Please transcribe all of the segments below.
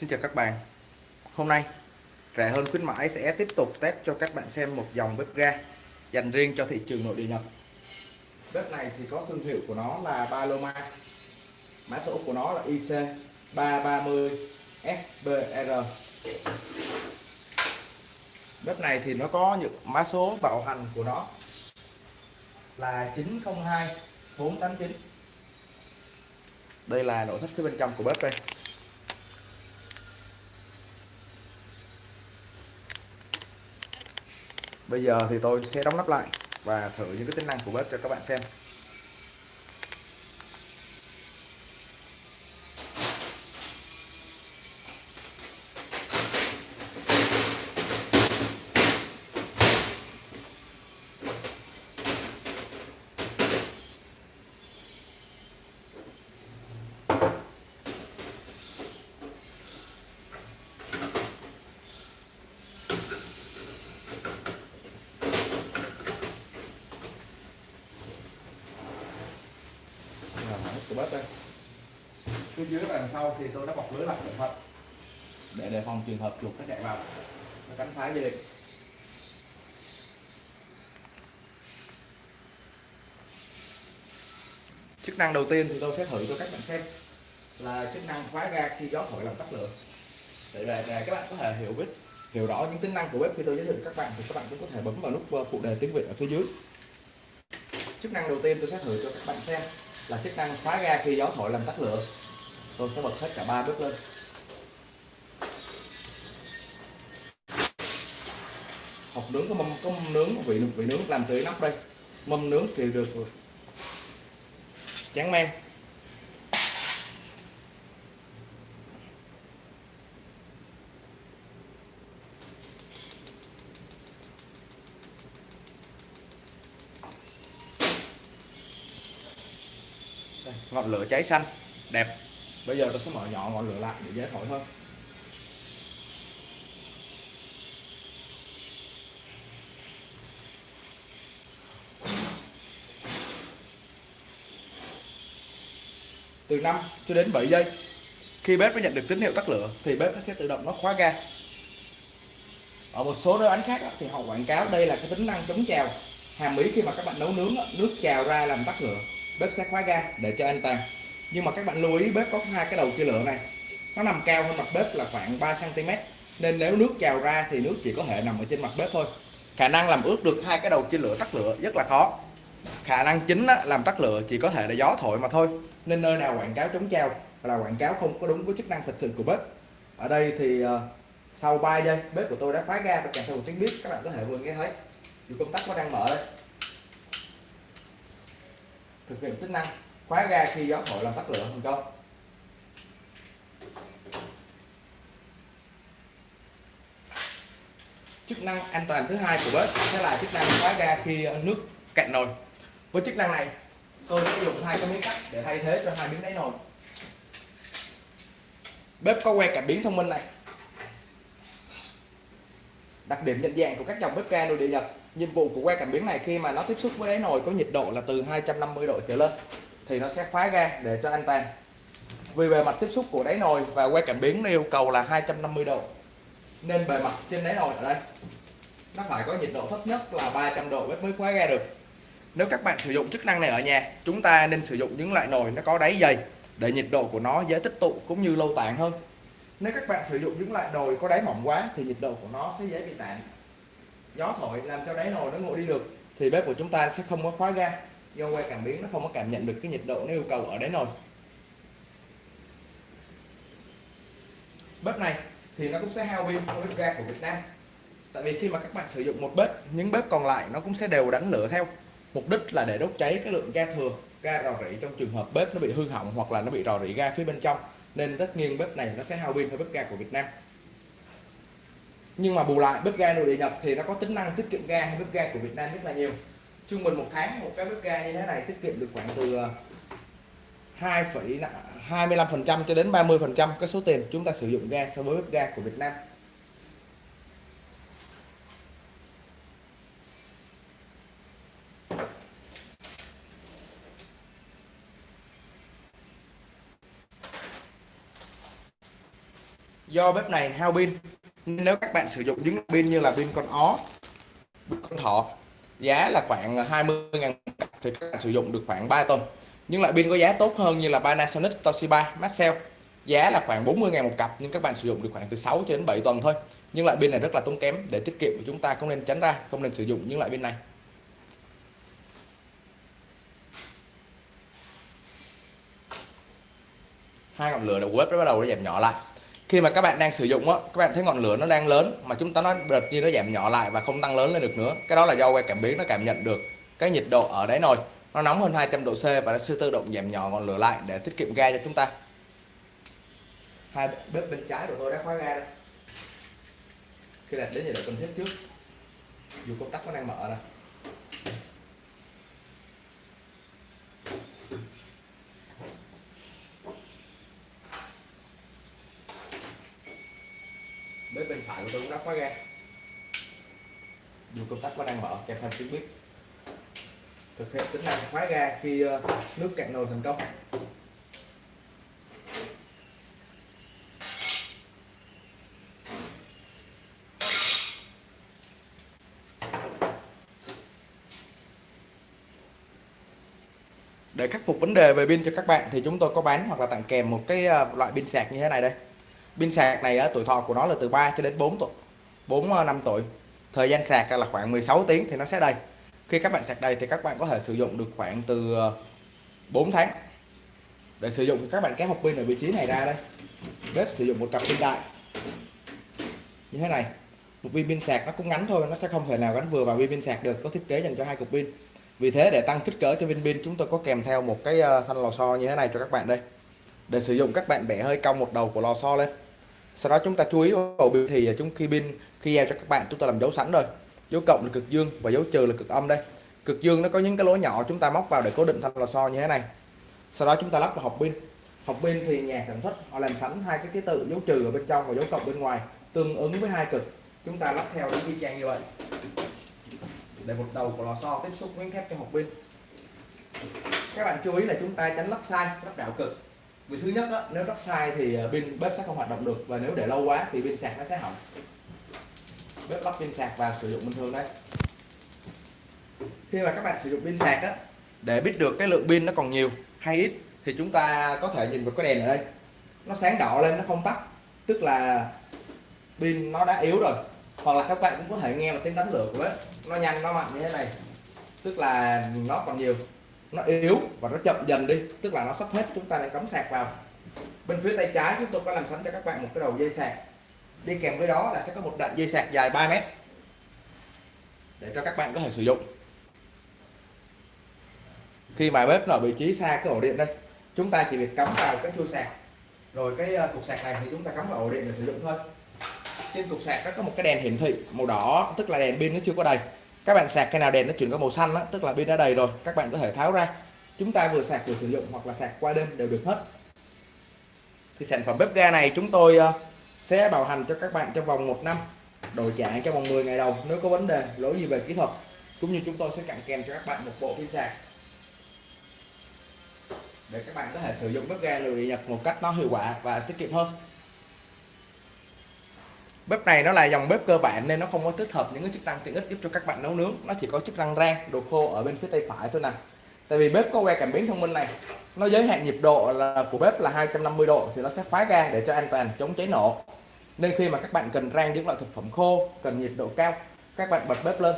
Xin chào các bạn. Hôm nay, rẻ hơn khuyến mãi sẽ tiếp tục test cho các bạn xem một dòng bếp ga dành riêng cho thị trường nội địa Nhật. Bếp này thì có thương hiệu của nó là Paloma. Mã số của nó là IC330SBR Bếp này thì nó có những mã số bảo hành của nó là 902 489 Đây là nội thất phía bên trong của bếp đây. Bây giờ thì tôi sẽ đóng nắp lại và thử những cái tính năng của bếp cho các bạn xem. Của bếp đây. Phía dưới và đằng sau thì tôi đã bọc lưới lại cẩn thận. Để đề phòng trường hợp chuột nó chạy vào. Nó cắn phá dây điện chức năng đầu tiên thì tôi sẽ thử cho các bạn xem là chức năng khóa ga khi gió thổi làm tắt lửa. Để, để, để các bạn có thể hiểu biết hiểu rõ những tính năng của bếp khi tôi giới thiệu các bạn thì các bạn cũng có thể bấm vào nút phụ đề tiếng Việt ở phía dưới. Chức năng đầu tiên tôi sẽ thử cho các bạn xem là chức năng khóa ga khi gió thổi làm tắt lửa. Tôi sẽ bật hết cả ba bếp lên. Hộp nướng có mâm có mâm nướng, vị vị nướng làm từ nắp đây. Mâm nướng thì được chán men Đây, ngọn lửa cháy xanh, đẹp. Bây giờ tôi sẽ mở nhỏ ngọn lửa lại để dễ thổi hơn. Từ 5 cho đến 7 giây, khi bếp nó nhận được tín hiệu tắt lửa, thì bếp nó sẽ tự động nó khóa ga. Ở một số nơi ánh khác thì họ quảng cáo đây là cái tính năng chống trào. Hàm ý khi mà các bạn nấu nướng nước trào ra làm tắt lửa bếp sẽ khóa ga để cho an toàn nhưng mà các bạn lưu ý bếp có hai cái đầu chia lửa này. Nó nằm cao hơn mặt bếp là khoảng 3 cm nên nếu nước trào ra thì nước chỉ có thể nằm ở trên mặt bếp thôi. Khả năng làm ướt được hai cái đầu chia lửa tắt lửa rất là khó. Khả năng chính á, làm tắt lửa chỉ có thể là gió thổi mà thôi. Nên nơi nào quảng cáo chống trào là quảng cáo không có đúng với chức năng thật sự của bếp. Ở đây thì uh, sau 3 giây bếp của tôi đã khóa ga và kèm theo một tiếng bếp. Các bạn có thể vừa nghe thấy. Dù công tắc nó đang mở đây thực hiện chức năng. Khóa ga khi gió thổi làm tắt lửa thành công. Chức năng an toàn thứ hai của bếp sẽ là chức năng khóa ga khi nước cạn nồi. Với chức năng này, tôi sẽ dùng hai cái miếng cắt để thay thế cho hai miếng đáy nồi. Bếp có que cảm biến thông minh này đặc điểm nhận dạng của các dòng bếp ga nội địa nhật. Nhiệm vụ của que cảm biến này khi mà nó tiếp xúc với đáy nồi có nhiệt độ là từ 250 độ trở lên thì nó sẽ khóa ga để cho an toàn. Vì bề mặt tiếp xúc của đáy nồi và que cảm biến yêu cầu là 250 độ, nên bề mặt trên đáy nồi ở đây nó phải có nhiệt độ thấp nhất là 300 độ mới khóa ga được. Nếu các bạn sử dụng chức năng này ở nhà, chúng ta nên sử dụng những loại nồi nó có đáy dày để nhiệt độ của nó dễ tích tụ cũng như lâu tàn hơn nếu các bạn sử dụng những loại đồi có đáy mỏng quá thì nhiệt độ của nó sẽ dễ bị tản. Gió thổi làm cho đáy nồi nó nguội đi được thì bếp của chúng ta sẽ không có khóa ga. Do que cảm biến nó không có cảm nhận được cái nhiệt độ nó yêu cầu ở đáy nồi. Bếp này thì nó cũng sẽ hao pin của bếp ga của Việt Nam. Tại vì khi mà các bạn sử dụng một bếp, những bếp còn lại nó cũng sẽ đều đánh lửa theo. Mục đích là để đốt cháy cái lượng ga thừa, ga rò rỉ trong trường hợp bếp nó bị hư hỏng hoặc là nó bị rò rỉ ga phía bên trong nên tất nhiên bếp này nó sẽ hao pin hơn bếp ga của Việt Nam. Nhưng mà bù lại bếp ga nội địa nhập thì nó có tính năng tiết kiệm ga hơn bếp ga của Việt Nam rất là nhiều. Trung bình một tháng một cái bếp ga như thế này tiết kiệm được khoảng từ ờ, 2,25% cho đến 30% cái số tiền chúng ta sử dụng ga so với bếp ga của Việt Nam. Do bếp này hao pin. Nên nếu các bạn sử dụng những pin như là pin con ó con thỏ, giá là khoảng 20.000 thì các bạn sử dụng được khoảng 3 tuần. Nhưng lại pin có giá tốt hơn như là Panasonic, Toshiba, Maxell, giá là khoảng 40.000 một cặp, nhưng các bạn sử dụng được khoảng từ 6 cho đến 7 tuần thôi. Nhưng loại pin này rất là tốn kém, để tiết kiệm của chúng ta không nên tránh ra, không nên sử dụng những loại pin này. Hai ngọn lửa đầu web nó bắt đầu nó giảm nhỏ lại khi mà các bạn đang sử dụng á, các bạn thấy ngọn lửa nó đang lớn, mà chúng ta nó đợt như nó giảm nhỏ lại và không tăng lớn lên được nữa. Cái đó là do que cảm biến nó cảm nhận được cái nhiệt độ ở đáy nồi. Nó nóng hơn 200 độ C và nó sẽ tự động giảm nhỏ ngọn lửa lại để tiết kiệm ga cho chúng ta. Hai bếp bên trái của tôi đã khóa ga đây khi đặt đến nhiệt độ cần thiết trước. Dù công tắc nó đang mở nè. Bên phải của tôi cũng đã khóa ga. Dù công tắc có đang mở, kèm theo tiếng bếp thực hiện tính năng khóa ga khi ờ, nước cạn nồi thành công. Để khắc phục vấn đề về pin cho các bạn thì chúng tôi có bán hoặc là tặng kèm một cái ờ, loại pin sạc như thế này đây pin sạc này tuổi thọ của nó là từ 3 cho đến 4 tuổi 4 ờ, năm tuổi. Thời gian sạc là khoảng 16 tiếng thì nó sẽ đầy. Khi các bạn sạc đầy thì các bạn có thể sử dụng được khoảng từ ờ, 4 tháng. Để sử dụng, các bạn kéo hộp pin ở vị trí này ra đây. Bếp sử dụng một cặp pin đại. Như thế này, một viên pin sạc nó cũng ngắn thôi, nó sẽ không thể nào gắn vừa vào viên pin sạc được, có thiết kế dành cho hai cục pin. Vì thế để tăng kích cỡ cho viên pin, chúng tôi có kèm theo một cái ờ, thanh lò xo như thế này cho các bạn đây. Để sử dụng, các bạn bẻ hơi cong một đầu của lò xo lên sau đó chúng ta chú ý vào biểu thị à, chúng khi pin, khi giao cho các bạn chúng ta làm dấu sẵn rồi. Dấu cộng là cực dương và dấu trừ là cực âm đây. Cực dương nó có những cái lỗ nhỏ chúng ta móc vào để cố định thanh lò xo như thế này. Sau đó chúng ta lắp vào hộp pin. Hộp pin thì nhà sản xuất họ làm sẵn hai cái ký tự dấu trừ ở bên trong và dấu cộng bên ngoài, tương ứng với hai cực. Chúng ta lắp theo những y chang như vậy. Để một đầu của lò xo tiếp xúc miếng thép cho hộp pin. Các bạn chú ý là chúng ta tránh lắp sai, lắp đảo cực vì thứ nhất á, nếu lắp sai thì ờ, pin bếp sẽ không hoạt động được và nếu để lâu quá thì pin sạc nó sẽ hỏng. Bếp lắp pin sạc và sử dụng bình thường đấy. Khi mà các bạn sử dụng pin sạc á để biết được cái lượng pin nó còn nhiều hay ít thì chúng ta có thể nhìn vào cái đèn ở đây. Nó sáng đỏ lên nó không tắt tức là pin nó đã yếu rồi. Hoặc là các bạn cũng có thể nghe một tiếng đánh lửa của bếp nó nhanh nó mạnh như thế này tức là nó còn nhiều nó yếu và nó chậm dần đi, tức là nó sắp hết, chúng ta nên cắm sạc vào. Bên phía tay trái chúng tôi có làm sẵn cho các bạn một cái đầu dây sạc. Đi kèm với đó là sẽ có một đoạn dây sạc dài 3 mét để cho các bạn có thể sử dụng. Khi mà bếp nó ở vị trí xa cái ổ điện đây, chúng ta chỉ việc cắm vào cái chui sạc. Rồi cái ờ, cục sạc này thì chúng ta cắm vào ổ điện để sử dụng thôi. Trên cục sạc nó có một cái đèn hiển thị màu đỏ, tức là đèn pin nó chưa có đầy các bạn sạc cái nào đèn nó chuyển có màu xanh đó, tức là pin đã đầy rồi các bạn có thể tháo ra. Chúng ta vừa sạc vừa sử dụng hoặc là sạc qua đêm đều được hết. Thì sản phẩm bếp ga này chúng tôi ờ, sẽ bảo hành cho các bạn trong vòng một năm đổi trả trong vòng 10 ngày đầu nếu có vấn đề lỗi gì về kỹ thuật. Cũng như chúng tôi sẽ tặng kèm cho các bạn một bộ pin sạc. Để các bạn có thể sử dụng bếp ga lửa điện nhật một cách nó hiệu quả và tiết kiệm hơn bếp này nó là dòng bếp cơ bản nên nó không có tích hợp những cái chức năng tiện ích giúp cho các bạn nấu nướng. Nó chỉ có chức năng rang, đồ khô ở bên phía tay phải thôi nè. Tại vì bếp có que cảm biến thông minh này. Nó giới hạn nhiệt độ là, của bếp là 250 độ thì nó sẽ khóa ga để cho an toàn chống cháy nổ. Nên khi mà các bạn cần rang những loại thực phẩm khô, cần nhiệt độ cao, các bạn bật bếp lên.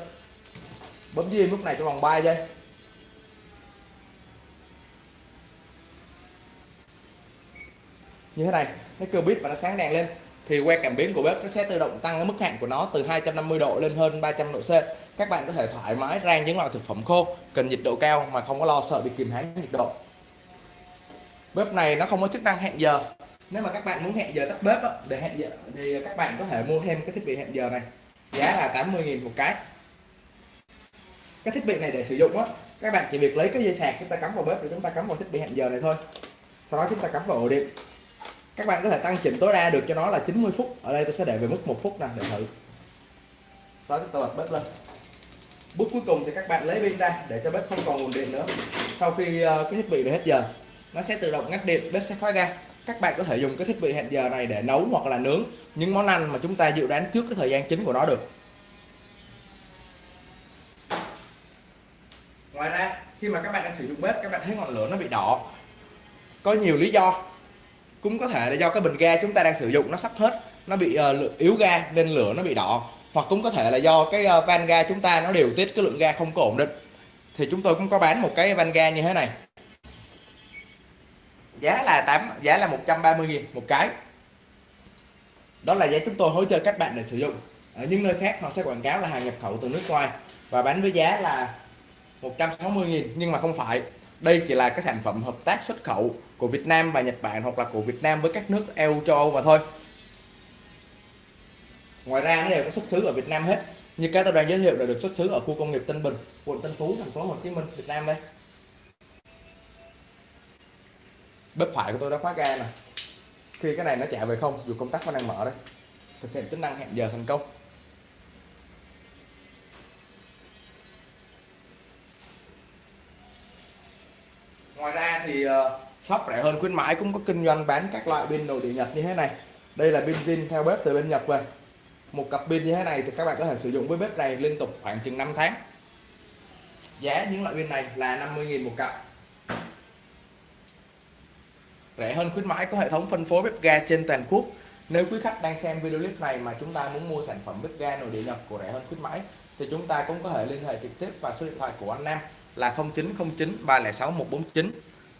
Bấm diêm lúc này trong vòng 3 giây. Như thế này cái cơ bếp và nó sáng đèn lên thì que cảm biến của bếp nó sẽ tự động tăng cái mức hạn của nó từ 250 độ lên hơn 300 độ C. Các bạn có thể thoải mái rang những loại thực phẩm khô, cần nhiệt độ cao mà không có lo sợ bị kìm hãm nhiệt độ. Bếp này nó không có chức năng hẹn giờ. Nếu mà các bạn muốn hẹn giờ tắt bếp để hẹn giờ, thì các bạn có thể mua thêm cái thiết bị hẹn giờ này. Giá là 80.000 một cái. Cái thiết bị này để sử dụng á, các bạn chỉ việc lấy cái dây sạc chúng ta cắm vào bếp để chúng ta cắm vào thiết bị hẹn giờ này thôi. Sau đó chúng ta cắm vào ổ điện các bạn có thể tăng chỉnh tối đa được cho nó là 90 phút. Ở đây tôi sẽ để về mức một phút nè để thử. Đó chúng ta bật bếp lên. Bước cuối cùng thì các bạn lấy pin ra để cho bếp không còn nguồn điện nữa. Sau khi ờ, cái thiết bị bị hết giờ nó sẽ tự động ngắt điện bếp sẽ khóa ga các bạn có thể dùng cái thiết bị hẹn giờ này để nấu hoặc là nướng những món ăn mà chúng ta dự đoán trước cái thời gian chính của nó được. Ngoài ra khi mà các bạn đang sử dụng bếp các bạn thấy ngọn lửa nó bị đỏ. Có nhiều lý do cũng có thể là do cái bình ga chúng ta đang sử dụng nó sắp hết nó bị uh, yếu ga nên lửa nó bị đỏ. Hoặc cũng có thể là do cái uh, van ga chúng ta nó điều tiết cái lượng ga không có ổn định. Thì chúng tôi cũng có bán một cái van ga như thế này. Giá là 8 giá là 130 000 một cái. Đó là giá chúng tôi hỗ trợ các bạn để sử dụng. Ở những nơi khác họ sẽ quảng cáo là hàng nhập khẩu từ nước ngoài và bán với giá là 160 000 nhưng mà không phải đây chỉ là các sản phẩm hợp tác xuất khẩu của Việt Nam và Nhật Bản hoặc là của Việt Nam với các nước EU châu Âu mà thôi. Ngoài ra nó đều có xuất xứ ở Việt Nam hết. Như cái tôi đang giới thiệu là được xuất xứ ở khu công nghiệp Tân Bình, quận Tân Phú, thành phố Hồ Chí Minh, Việt Nam đây. Bếp phải của tôi đã khóa ga nè. Khi cái này nó chạy về không, dù công tắc vẫn đang mở đây. Thực hiện tính năng hẹn giờ thành công. Ra thì uh, shop rẻ hơn khuyến mãi cũng có kinh doanh bán các loại pin nội địa nhật như thế này. Đây là pin zin theo bếp từ bên nhật về. Một cặp pin như thế này thì các bạn có thể sử dụng với bếp này liên tục khoảng chừng 5 tháng. Giá những loại pin này là 50.000 một cặp. Rẻ hơn khuyến mãi có hệ thống phân phối bếp ga trên toàn quốc. Nếu quý khách đang xem video clip này mà chúng ta muốn mua sản phẩm bếp ga nội địa Nhật của rẻ hơn khuyến mãi thì chúng ta cũng có thể liên hệ trực tiếp vào số điện thoại của anh Nam là 0909 306 149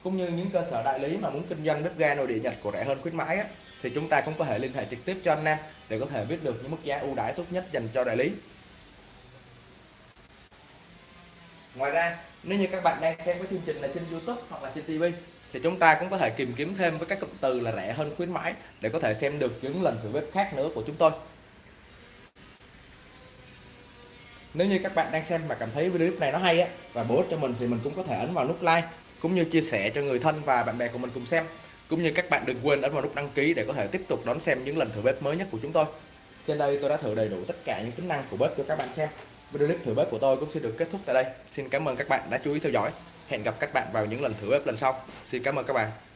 cũng như những cơ sở đại lý mà muốn kinh doanh bếp ga nội địa Nhật của rẻ hơn khuyến mãi á, thì chúng ta cũng có thể liên hệ trực tiếp cho anh Nam để có thể biết được những mức giá ưu đãi tốt nhất dành cho đại lý. Ngoài ra nếu như các bạn đang xem cái chương trình là trên YouTube hoặc là trên TV thì chúng ta cũng có thể tìm kiếm thêm với các cụm từ là rẻ hơn khuyến mãi để có thể xem được những lần thử bếp khác nữa của chúng tôi. Nếu như các bạn đang xem mà cảm thấy video clip này nó hay á và bổ ích cho mình thì mình cũng có thể ấn vào nút like cũng như chia sẻ cho người thân và bạn bè của mình cùng xem. Cũng như các bạn đừng quên ấn vào nút đăng ký để có thể tiếp tục đón xem những lần thử bếp mới nhất của chúng tôi. Trên đây tôi đã thử đầy đủ tất cả những tính năng của bếp cho các bạn xem. Video clip thử bếp của tôi cũng sẽ được kết thúc tại đây. Xin cảm ơn các bạn đã chú ý theo dõi. Hẹn gặp các bạn vào những lần thử bếp lần sau. Xin cảm ơn các bạn.